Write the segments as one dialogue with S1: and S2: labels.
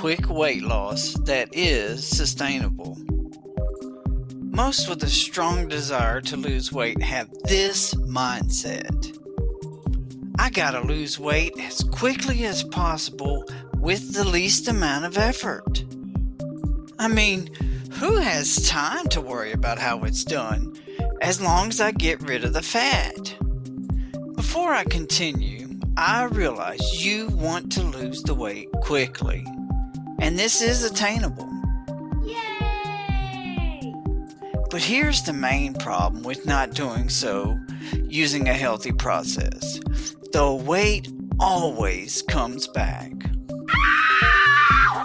S1: quick weight loss that is sustainable. Most with a strong desire to lose weight have this mindset. I gotta lose weight as quickly as possible with the least amount of effort. I mean, who has time to worry about how it's done as long as I get rid of the fat? Before I continue, I realize you want to lose the weight quickly, and this is attainable.
S2: Yay!
S1: But here's the main problem with not doing so using a healthy process. The weight always comes back. Ah!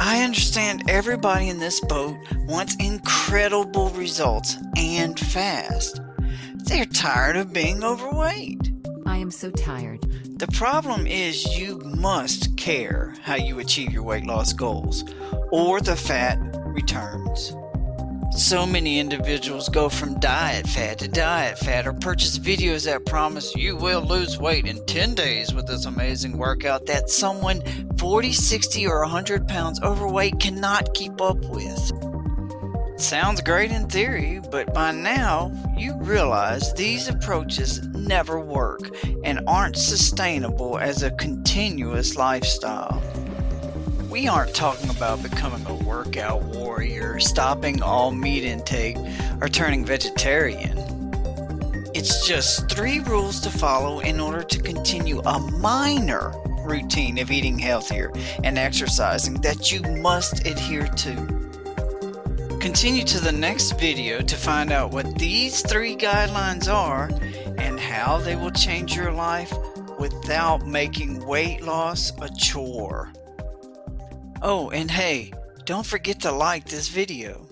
S1: I understand everybody in this boat wants incredible results and fast. They're tired of being overweight.
S3: I am so tired.
S1: The problem is you must care how you achieve your weight loss goals or the fat returns. So many individuals go from diet fat to diet fat or purchase videos that promise you will lose weight in 10 days with this amazing workout that someone 40, 60, or 100 pounds overweight cannot keep up with. Sounds great in theory, but by now you realize these approaches never work and aren't sustainable as a continuous lifestyle. We aren't talking about becoming a workout warrior, stopping all meat intake, or turning vegetarian. It's just three rules to follow in order to continue a minor routine of eating healthier and exercising that you must adhere to. Continue to the next video to find out what these three guidelines are and how they will change your life without making weight loss a chore. Oh, and hey, don't forget to like this video.